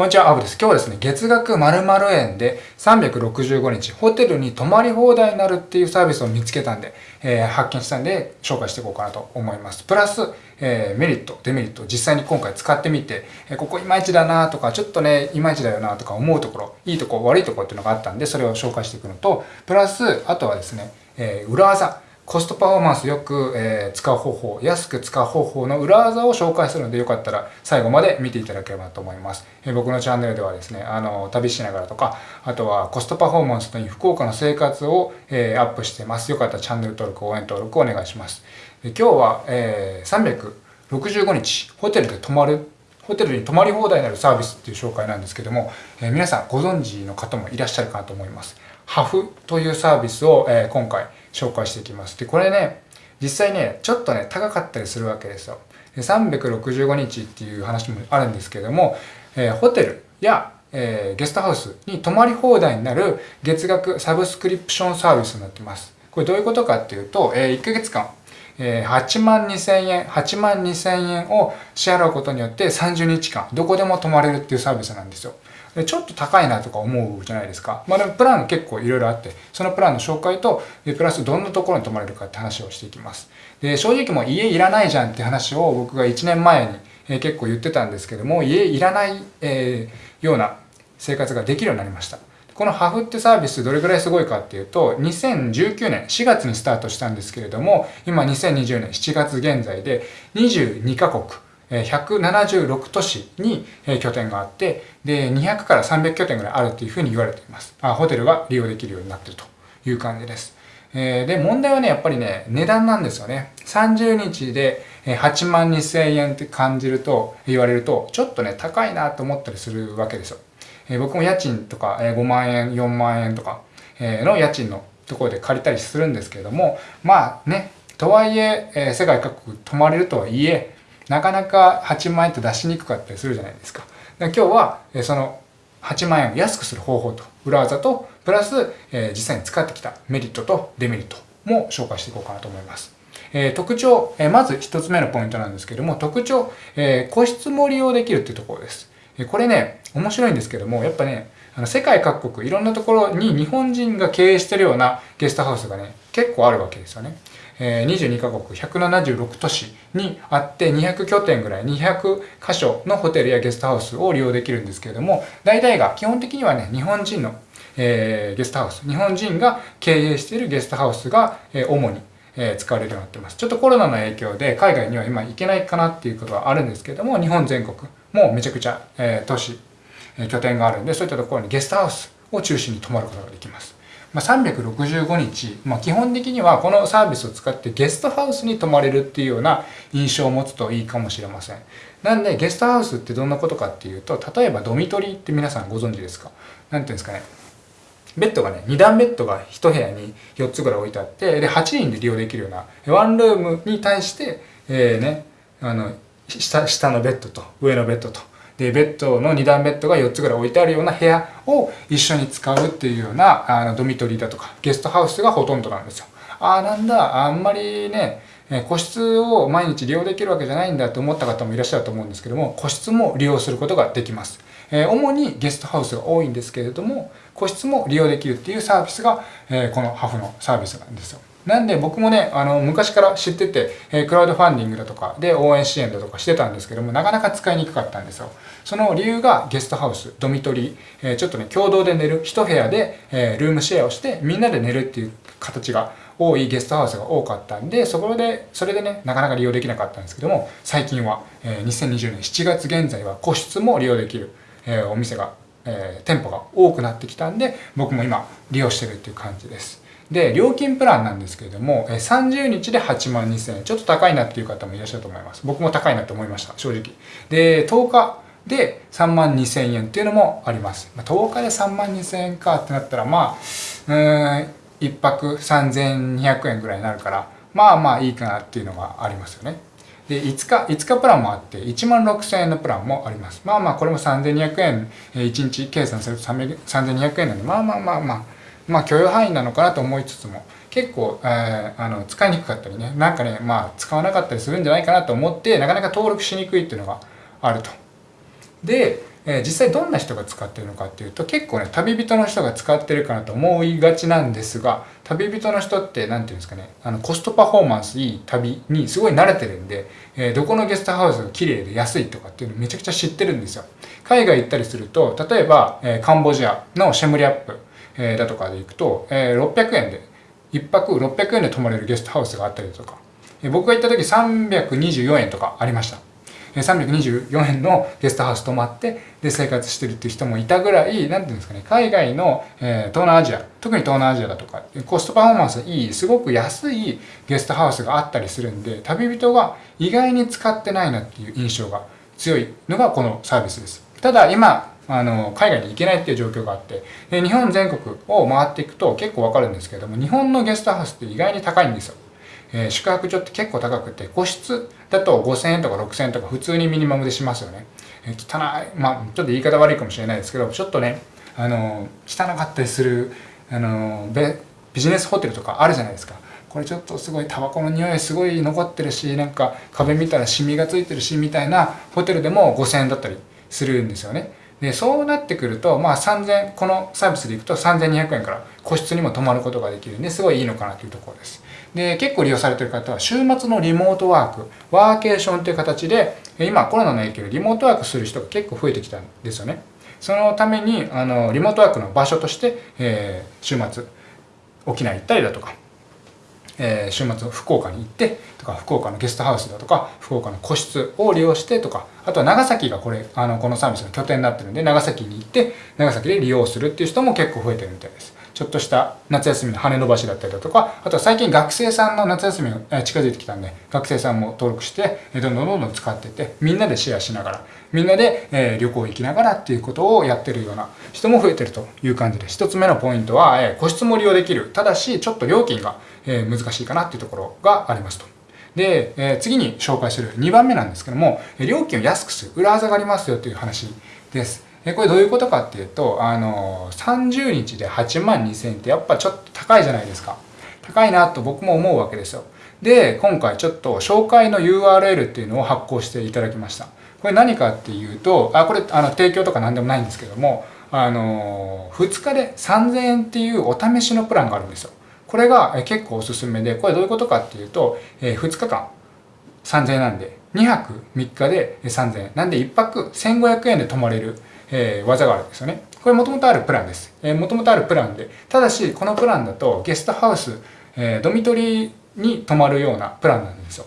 こんにちは、アブです。今日はですね、月額〇〇円で365日ホテルに泊まり放題になるっていうサービスを見つけたんで、えー、発見したんで紹介していこうかなと思います。プラス、えー、メリット、デメリット、実際に今回使ってみて、えー、ここいまいちだなとか、ちょっとね、いまいちだよなとか思うところ、いいとこ、悪いとこっていうのがあったんで、それを紹介していくのと、プラス、あとはですね、え裏技。コストパフォーマンスよく、え、使う方法、安く使う方法の裏技を紹介するのでよかったら最後まで見ていただければと思います。え、僕のチャンネルではですね、あの、旅しながらとか、あとはコストパフォーマンスという福岡の生活を、え、アップしてます。よかったらチャンネル登録、応援登録お願いします。で今日は、えー、365日ホテルで泊まるホテルに泊まり放題になるサービスっていう紹介なんですけども、えー、皆さんご存知の方もいらっしゃるかなと思います。ハフというサービスを、えー、今回紹介していきます。で、これね、実際ね、ちょっとね、高かったりするわけですよ。で365日っていう話もあるんですけども、えー、ホテルや、えー、ゲストハウスに泊まり放題になる月額サブスクリプションサービスになってます。これどういうことかっていうと、えー、1ヶ月間、えー、8万2千円、8万2千円を支払うことによって30日間、どこでも泊まれるっていうサービスなんですよ。ちょっと高いなとか思うじゃないですか。まあでもプラン結構いろいろあって、そのプランの紹介と、プラスどんなところに泊まれるかって話をしていきます。で、正直もう家いらないじゃんって話を僕が1年前に、え結構言ってたんですけども、家いらない、えー、ような生活ができるようになりました。このハフってサービスどれぐらいすごいかっていうと、2019年4月にスタートしたんですけれども、今2020年7月現在で22カ国、176都市に拠点があって、で、200から300拠点ぐらいあるというふうに言われています。あホテルが利用できるようになってるという感じです。えで、問題はね、やっぱりね、値段なんですよね。30日で8万2千円って感じると、言われると、ちょっとね、高いなと思ったりするわけですよ。え僕も家賃とか5万円、4万円とかえの家賃のところで借りたりするんですけれども、まあね、とはいえ、世界各国泊まれるとはいえ、なかなか8万円って出しにくかったりするじゃないですか。今日はその8万円を安くする方法と裏技とプラス、え実際に使ってきたメリットとデメリットも紹介していこうかなと思います。え特徴、えまず1つ目のポイントなんですけども特徴、え個室も利用できるっていうところです。これね面白いんですけどもやっぱねあの世界各国いろんなところに日本人が経営してるようなゲストハウスがね結構あるわけですよね。え22カ国176都市にあって200拠点ぐらい200箇所のホテルやゲストハウスを利用できるんですけれども大体が基本的にはね日本人の、え、ゲストハウス日本人が経営しているゲストハウスが、え、主にえ使われるようになってます。ちょっとコロナの影響で海外には今行けないかなっていうことはあるんですけども、日本全国もめちゃくちゃ、え都市、え拠点があるんで、そういったところにゲストハウスを中心に泊まることができます。まあ、365日、まあ、基本的にはこのサービスを使ってゲストハウスに泊まれるっていうような印象を持つといいかもしれません。なんでゲストハウスってどんなことかっていうと、例えばドミトリーって皆さんご存知ですか？なんていうんですかね。ベッドがね、2段ベッドが1部屋に4つぐらい置いてあって、で、8人で利用できるような、ワンルームに対して、えー、ね、あの、下、下のベッドと上のベッドとで、ベッドの2段ベッドが4つぐらい置いてあるような部屋を一緒に使うっていうようなあのドミトリーだとかゲストハウスがほとんどなんですよ。ああ、なんだ、あんまりね、個室を毎日利用できるわけじゃないんだと思った方もいらっしゃると思うんですけども、個室も利用することができます。え主にゲストハウスが多いんですけれども、個室も利用できるっていうサービスが、えこのハフのサービスなんですよ。なんで僕もね、あの、昔から知ってて、えクラウドファンディングだとかで応援支援だとかしてたんですけども、なかなか使いにくかったんですよ。その理由がゲストハウス、ドミトリー、えちょっとね、共同で寝る、一部屋で、えルームシェアをして、みんなで寝るっていう形が多いゲストハウスが多かったんで、そこで、それでね、なかなか利用できなかったんですけども、最近は、え2020年7月現在は個室も利用できる、えお店が、え店舗が多くなってきたんで、僕も今利用してるっていう感じです。で、料金プランなんですけれども、30日で8万2000円。ちょっと高いなっていう方もいらっしゃると思います。僕も高いなって思いました、正直。で、10日で3万2000円っていうのもあります。10日で3万2000円かってなったら、まあ、うん、1泊3200円ぐらいになるから、まあまあいいかなっていうのがありますよね。で、5日、5日プランもあって、1万6000円のプランもあります。まあまあ、これも3200円、1日計算すると3200円なんで、まあまあまあまあ、まあ許容範囲なのかなと思いつつも結構、えー、あの使いにくかったりねなんかねまあ使わなかったりするんじゃないかなと思ってなかなか登録しにくいっていうのがあると。で、えー、実際どんな人が使ってるのかっていうと結構ね旅人の人が使ってるかなと思いがちなんですが旅人の人って何て言うんですかねあのコストパフォーマンスいい旅にすごい慣れてるんで、えー、どこのゲストハウスが綺麗で安いとかっていうのめちゃくちゃ知ってるんですよ海外行ったりすると例えば、えー、カンボジアのシェムリアップ、えー、だとかで行くと、えー、600円で1泊600円で泊まれるゲストハウスがあったりとか、えー、僕が行った時324円とかありました。324円のゲストハウス泊まってで生活してるっていう人もいたぐらい何ていうんですかね海外の、えー、東南アジア特に東南アジアだとかコストパフォーマンスいいすごく安いゲストハウスがあったりするんで旅人が意外に使ってないなっていう印象が強いのがこのサービスです。ただ今あの海外に行けないっていう状況があってで日本全国を回っていくと結構わかるんですけども日本のゲストハウスって意外に高いんですよ。えー、宿泊所って結構高くて個室だと5000円とか6000円とか普通にミニマムでしますよね、えー、汚いまあちょっと言い方悪いかもしれないですけどちょっとねあの汚かったりするあのビジネスホテルとかあるじゃないですか。これちょっとすごいタバコの匂いすごい残ってるしなんか壁見たらシミがついてるしみたいなホテルでも5000円だったりするんですよね。でそうなってくると、まあ、3000このサービスでいくと3200円から個室にも泊まることができるんですごいいいのかなというところです。で結構利用されてる方は週末のリモートワークワーケーションという形で今コロナの影響でリモートワークする人が結構増えてきたんですよね。そのためにあのリモートワークの場所として、えー、週末沖縄行ったりだとかえー、週末福岡に行ってとか福岡のゲストハウスだとか福岡の個室を利用してとかあとは長崎がこれあのこのサービスの拠点になってるんで長崎に行って長崎で利用するっていう人も結構増えてるみたいです。ちょっとした夏休みの羽伸ばしだったりだとか、あとは最近学生さんの夏休みが近づいてきたんで、学生さんも登録して、どんどんどんどん使ってて、みんなでシェアしながら、みんなで、え旅行行きながらっていうことをやってるような人も増えてるという感じです。一つ目のポイントは、え個室も利用できる。ただし、ちょっと料金が、え難しいかなっていうところがありますと。で、え次に紹介する2番目なんですけども、料金を安くする裏技がありますよという話です。えこれどういうことかっていうと、あの、30日で8万2000円ってやっぱちょっと高いじゃないですか。高いなと僕も思うわけですよ。で、今回ちょっと紹介の URL っていうのを発行していただきました。これ何かっていうと、あ、これあの提供とか何でもないんですけども、あの、2日で3000円っていうお試しのプランがあるんですよ。これが結構おすすめで、これどういうことかっていうと、え2日間3000円なんで、2泊3日で3000円。なんで1泊1500円で泊まれるえー、技があるんですよね。これもともとあるプランです。えー、もともとあるプランで、ただしこのプランだとゲストハウス、えー、ドミトリーに泊まるようなプランなんですよ。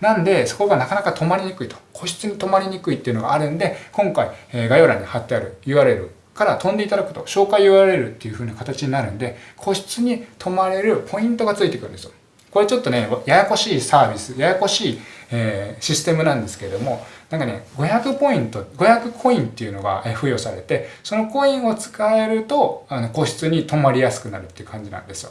なんで、そこがなかなか泊まりにくいと。個室に泊まりにくいっていうのがあるんで、今回、えー、概要欄に貼ってある URL から飛んでいただくと、紹介 URL っていう風な形になるんで、個室に泊まれるポイントがついてくるんですよ。これちょっとね、ややこしいサービス、ややこしい、えー、システムなんですけれども、なんかね、500ポイント、500コインっていうのが付与されて、そのコインを使えると、あの個室に泊まりやすくなるっていう感じなんですよ。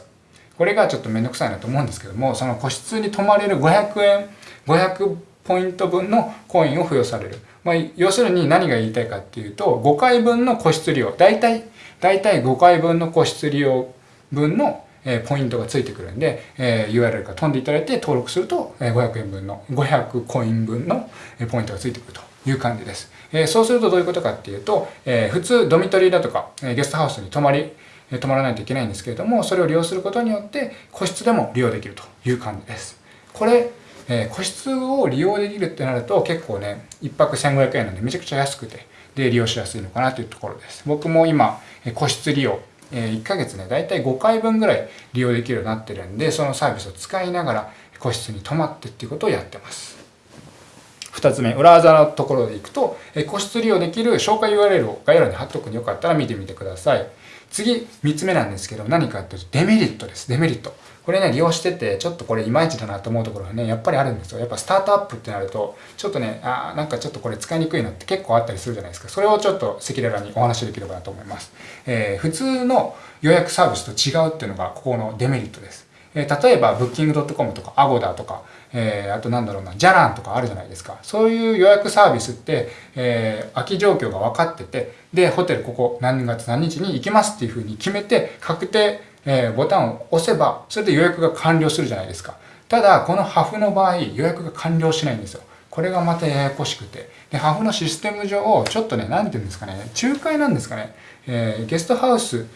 これがちょっとめんどくさいなと思うんですけども、その個室に泊まれる500円、500ポイント分のコインを付与される。まあ、要するに何が言いたいかっていうと、5回分の個室利用、大体、大体5回分の個室利用分のえポイントがついてくるんで、え URL から飛んでいただいて登録すると、え500円分の、500コイン分のポイントがついてくるという感じです。えそうするとどういうことかっていうと、え普通ドミトリーだとか、えゲストハウスに泊まり、泊まらないといけないんですけれども、それを利用することによって個室でも利用できるという感じです。これ、え個室を利用できるってなると結構ね、1泊1500円なんでめちゃくちゃ安くて、で、利用しやすいのかなというところです。僕も今、個室利用、え1ヶ月ね、だいたい5回分ぐらい利用できるようになってるんで、そのサービスを使いながら個室に泊まってっていうことをやってます。2つ目、裏技のところでいくと、え個室利用できる紹介 URL を概要欄に貼っとくんでよかったら見てみてください。次、3つ目なんですけど、何かっていうとデメリットです。デメリット。これね、利用してて、ちょっとこれいまいちだなと思うところがね、やっぱりあるんですよ。やっぱスタートアップってなると、ちょっとね、あなんかちょっとこれ使いにくいのって結構あったりするじゃないですか。それをちょっと赤裸々にお話しできればなと思います。えー、普通の予約サービスと違うっていうのが、ここのデメリットです。えー、例えば、Booking.com とか Agoda とか、えー、あとなんだろうな、じゃらんとかあるじゃないですか。そういう予約サービスって、えー、空き状況が分かってて、で、ホテルここ何月何日に行きますっていうふうに決めて、確定えー、ボタンを押せば、それで予約が完了するじゃないですか。ただ、このハフの場合、予約が完了しないんですよ。これがまたややこしくて。で、ハフのシステム上、ちょっとね、なんて言うんですかね、仲介なんですかね。えー、ゲストハウス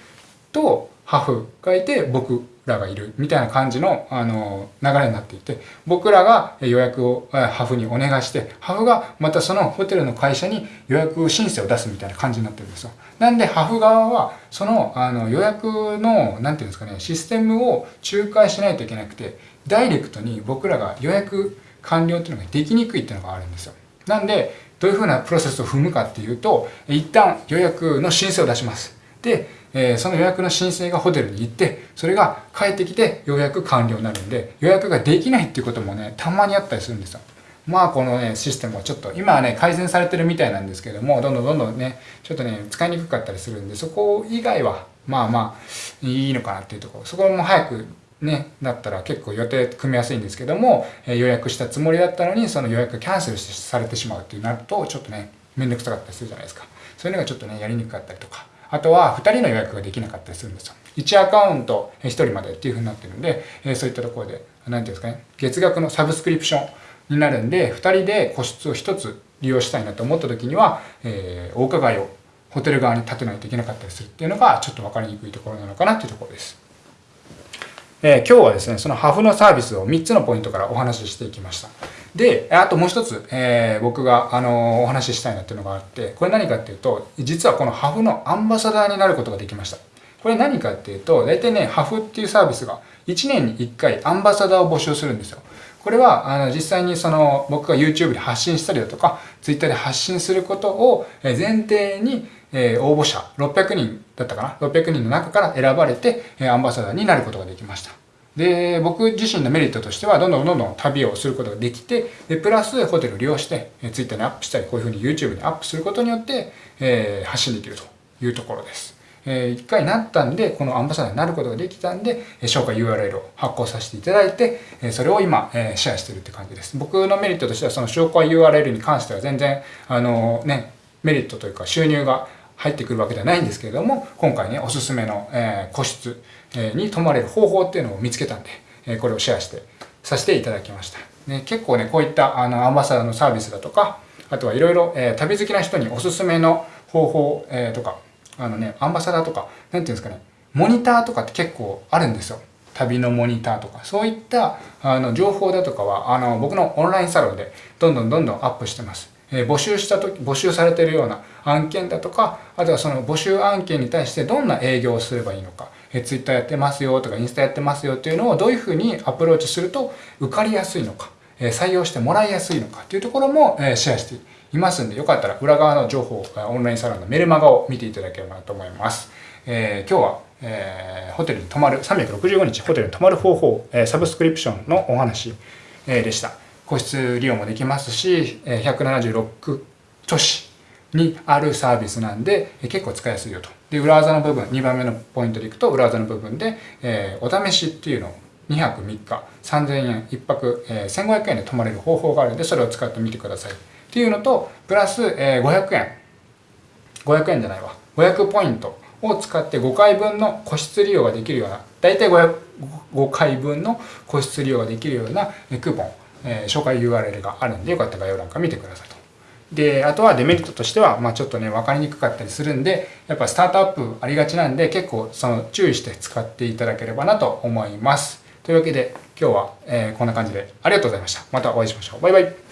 とハフがいて、僕らがいるみたいな感じの、あの、流れになっていて、僕らが予約をハフにお願いして、ハフがまたそのホテルの会社に予約申請を出すみたいな感じになってるんですよ。なんで、ハフ側は、その、あの、予約の、なんていうんですかね、システムを仲介しないといけなくて、ダイレクトに僕らが予約完了っていうのができにくいっていうのがあるんですよ。なんで、どういうふうなプロセスを踏むかっていうと、一旦予約の申請を出します。で、えー、その予約の申請がホテルに行って、それが帰ってきて予約完了になるんで、予約ができないっていうこともね、たまにあったりするんですよ。まあこのね、システムはちょっと、今はね、改善されてるみたいなんですけども、どんどんどんどんね、ちょっとね、使いにくかったりするんで、そこ以外は、まあまあ、いいのかなっていうところ、そこも早くね、だったら結構予定組みやすいんですけども、え予約したつもりだったのに、その予約キャンセルされてしまうってなると、ちょっとね、めんどくさかったりするじゃないですか。そういうのがちょっとね、やりにくかったりとか。あとは、2人の予約ができなかったりするんですよ。1アカウント1人までっていう風になってるんで、えそういったところで、何ていうんですかね、月額のサブスクリプションになるんで、2人で個室を1つ利用したいなと思った時には、えー、お伺いをホテル側に立てないといけなかったりするっていうのが、ちょっと分かりにくいところなのかなっていうところです。えー、今日はですね、そのハフのサービスを3つのポイントからお話ししていきました。で、あともう一つ、えー、僕が、あのー、お話ししたいなっていうのがあって、これ何かっていうと、実はこのハフのアンバサダーになることができました。これ何かっていうと、大体ね、ハフっていうサービスが1年に1回アンバサダーを募集するんですよ。これは、あの、実際にその、僕が YouTube で発信したりだとか、Twitter で発信することを前提に、えー、応募者600人だったかな ?600 人の中から選ばれて、えアンバサダーになることができました。で、僕自身のメリットとしては、どんどんどんどん旅をすることができて、で、プラスホテルを利用して、え Twitter にアップしたり、こういうふうに YouTube にアップすることによって、えー、発信できるというところです。えー、一回なったんで、このアンバサダーになることができたんで、え紹介 URL を発行させていただいて、えそれを今、えシェアしてるって感じです。僕のメリットとしては、その紹介 URL に関しては全然、あのね、メリットというか収入が入ってくるわけではないんですけれども、今回ね、おすすめの、え個室に泊まれる方法っていうのを見つけたんで、えこれをシェアしてさせていただきました。ね、結構ね、こういったあのアンバサダーのサービスだとか、あとはいろいろ、え旅好きな人におすすめの方法、えとか、あのね、アンバサダーとか、なんていうんですかね、モニターとかって結構あるんですよ。旅のモニターとか、そういったあの情報だとかは、あの僕のオンラインサロンでどんどんどんどんアップしてます。え募集した時、募集されているような案件だとか、あとはその募集案件に対してどんな営業をすればいいのか、え Twitter やってますよとかインスタやってますよっていうのをどういうふうにアプローチすると受かりやすいのか、え採用してもらいやすいのかっていうところも、えシェアしていますんで、よかったら裏側の情報、オンラインサロンのメルマガを見ていただければなと思います。えー、今日は、えー、ホテルに泊まる、365日ホテルに泊まる方法、え、サブスクリプションのお話、え、でした。個室利用もできますし、176都市にあるサービスなんで、結構使いやすいよと。で、裏技の部分、2番目のポイントでいくと、裏技の部分で、えー、お試しっていうのを2泊3日、3000円、1泊、えー、1500円で泊まれる方法があるんで、それを使ってみてください。っていうのと、プラス、えー、500円。500円じゃないわ。500ポイントを使って5回分の個室利用ができるような、だいたい5 5回分の個室利用ができるようなクーポン、えー、紹介 URL があるんで、よかったら概要欄から見てください。で、あとはデメリットとしては、まあちょっとね、分かりにくかったりするんで、やっぱスタートアップありがちなんで、結構その注意して使っていただければなと思います。というわけで、今日は、えー、こんな感じでありがとうございました。またお会いしましょう。バイバイ。